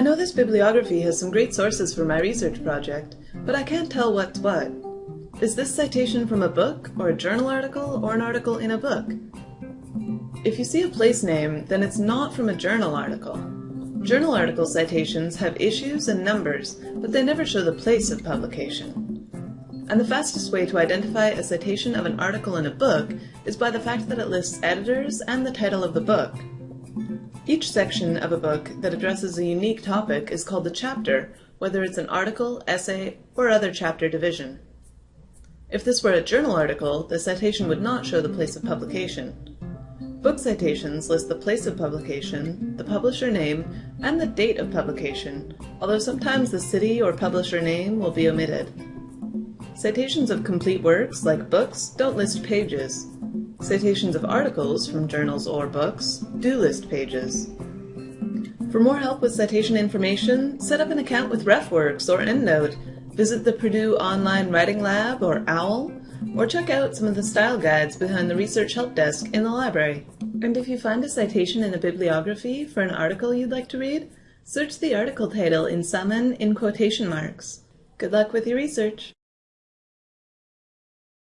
know this bibliography has some great sources for my research project, but I can't tell what's what. Is this citation from a book, or a journal article, or an article in a book? If you see a place name, then it's not from a journal article. Journal article citations have issues and numbers, but they never show the place of publication. And the fastest way to identify a citation of an article in a book is by the fact that it lists editors and the title of the book. Each section of a book that addresses a unique topic is called a chapter, whether it's an article, essay, or other chapter division. If this were a journal article, the citation would not show the place of publication. Book citations list the place of publication, the publisher name, and the date of publication, although sometimes the city or publisher name will be omitted. Citations of complete works, like books, don't list pages, Citations of articles from journals or books do list pages. For more help with citation information, set up an account with RefWorks or EndNote, visit the Purdue Online Writing Lab or OWL, or check out some of the style guides behind the Research Help Desk in the library. And if you find a citation in a bibliography for an article you'd like to read, search the article title in Summon in quotation marks. Good luck with your research!